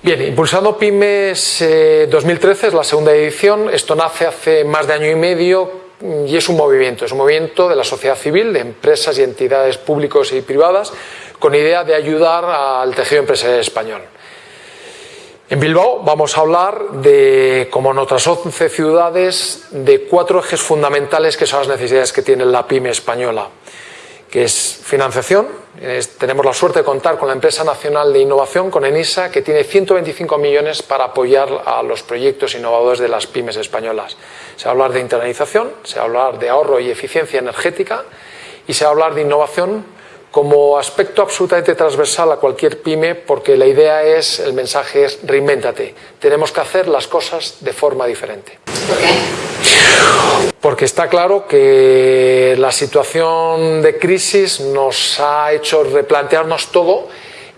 Bien, Impulsando Pymes 2013 eh, es la segunda edición. Esto nace hace más de año y medio y es un movimiento, es un movimiento de la sociedad civil, de empresas y entidades públicos y privadas, con idea de ayudar al tejido empresarial español. En Bilbao vamos a hablar de, como en otras 11 ciudades, de cuatro ejes fundamentales que son las necesidades que tiene la pyme española que es financiación. tenemos la suerte de contar con la empresa nacional de innovación, con ENISA, que tiene 125 millones para apoyar a los proyectos innovadores de las pymes españolas. Se va a hablar de internalización, se va a hablar de ahorro y eficiencia energética y se va a hablar de innovación como aspecto absolutamente transversal a cualquier pyme porque la idea es, el mensaje es reinvéntate. Tenemos que hacer las cosas de forma diferente. Porque está claro que la situación de crisis nos ha hecho replantearnos todo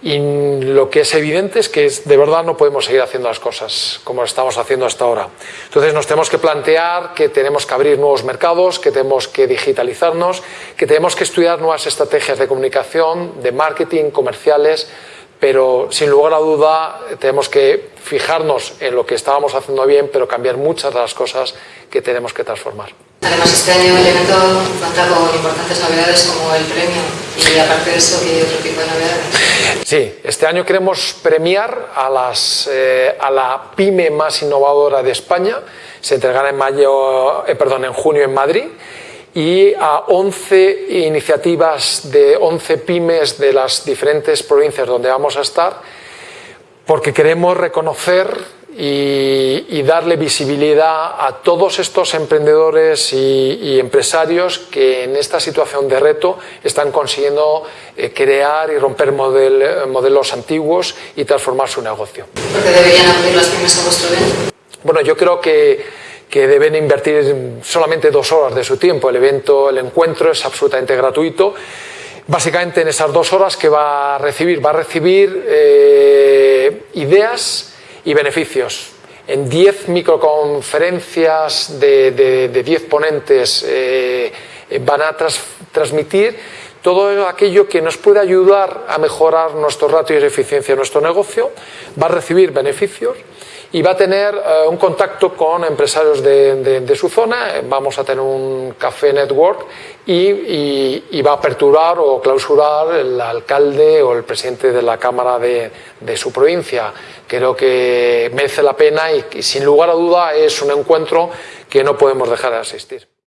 y lo que es evidente es que de verdad no podemos seguir haciendo las cosas como estamos haciendo hasta ahora. Entonces nos tenemos que plantear que tenemos que abrir nuevos mercados, que tenemos que digitalizarnos, que tenemos que estudiar nuevas estrategias de comunicación, de marketing, comerciales, pero sin lugar a duda tenemos que fijarnos en lo que estábamos haciendo bien, pero cambiar muchas de las cosas que tenemos que transformar. Además, este año el evento cuenta con importantes novedades como el premio y aparte de eso, ¿qué otro tipo de novedades? Sí, este año queremos premiar a, las, eh, a la pyme más innovadora de España. Se entregará en, mayo, eh, perdón, en junio en Madrid y a 11 iniciativas de 11 pymes de las diferentes provincias donde vamos a estar, porque queremos reconocer y, darle visibilidad a todos estos emprendedores y, empresarios que en esta situación de reto están consiguiendo eh, crear y romper modelos antiguos y transformar su negocio. ¿Por qué deberían acudir las pymes a vuestro evento? Bueno, yo creo que que deben invertir solamente dos horas de su tiempo. El evento, el encuentro es absolutamente gratuito. Básicamente en esas dos horas que va a recibir, va a recibir eh, ideas y beneficios. En diez microconferencias de diez ponentes eh, van a transmitir todo aquello que nos puede ayudar a mejorar nuestros ratios de eficiencia de nuestro negocio, va a recibir beneficios y va a tener eh, un contacto con empresarios de, su zona, vamos a tener un café network y, va a aperturar o clausurar el alcalde o el presidente de la Cámara de, su provincia. Creo que merece la pena y sin lugar a duda es un encuentro que no podemos dejar de asistir.